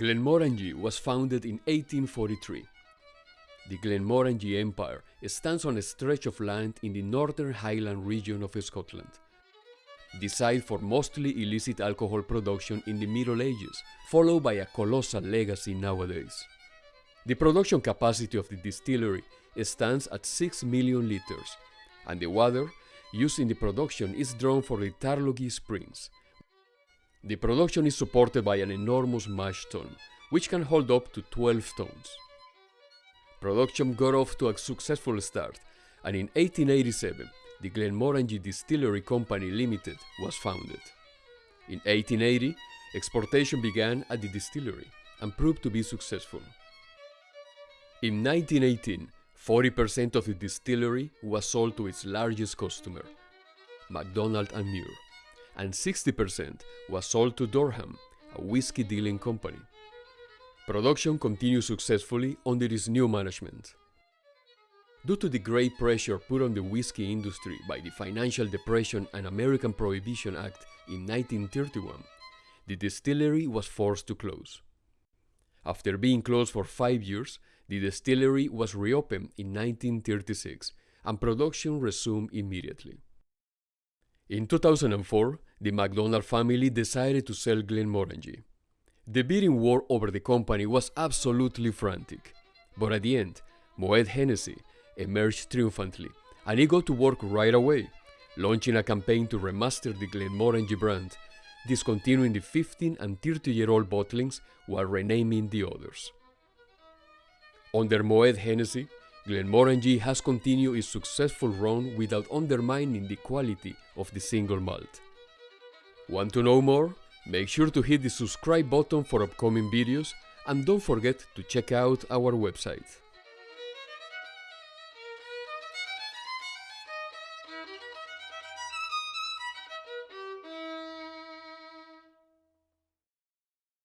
Glenmorangie was founded in 1843. The Glenmorangie Empire stands on a stretch of land in the northern Highland region of Scotland. Site for mostly illicit alcohol production in the Middle Ages, followed by a colossal legacy nowadays. The production capacity of the distillery stands at 6 million liters, and the water used in the production is drawn from the Tarlogie Springs. The production is supported by an enormous mash tun, which can hold up to 12 tons. Production got off to a successful start, and in 1887, the Glenmorangie Distillery Company Limited was founded. In 1880, exportation began at the distillery and proved to be successful. In 1918, 40% of the distillery was sold to its largest customer, MacDonald and Muir, and 60% was sold to Durham, a whiskey dealing company. Production continued successfully under its new management. Due to the great pressure put on the whiskey industry by the Financial Depression and American Prohibition Act in 1931, the distillery was forced to close. After being closed for five years, the distillery was reopened in 1936 and production resumed immediately. In 2004, the MacDonald family decided to sell Glenmorangie. The bidding war over the company was absolutely frantic, but at the end, Moet Hennessy emerged triumphantly, and he got to work right away, launching a campaign to remaster the Glenmorangie brand, discontinuing the 15 and 30 year old bottlings while renaming the others. Under Moet Hennessy, Glenmorangie has continued its successful run without undermining the quality of the single malt. Want to know more? Make sure to hit the subscribe button for upcoming videos and don't forget to check out our website.